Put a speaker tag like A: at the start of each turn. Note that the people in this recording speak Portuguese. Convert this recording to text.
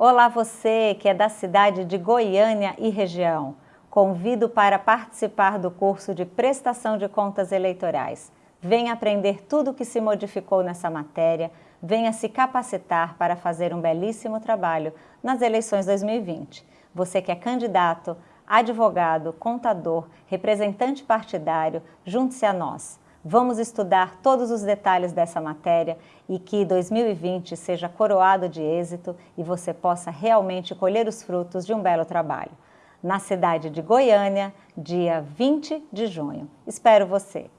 A: Olá você que é da cidade de Goiânia e região. Convido para participar do curso de Prestação de Contas Eleitorais. Venha aprender tudo o que se modificou nessa matéria, venha se capacitar para fazer um belíssimo trabalho nas eleições 2020. Você que é candidato, advogado, contador, representante partidário, junte-se a nós. Vamos estudar todos os detalhes dessa matéria e que 2020 seja coroado de êxito e você possa realmente colher os frutos de um belo trabalho. Na cidade de Goiânia, dia 20 de junho. Espero você!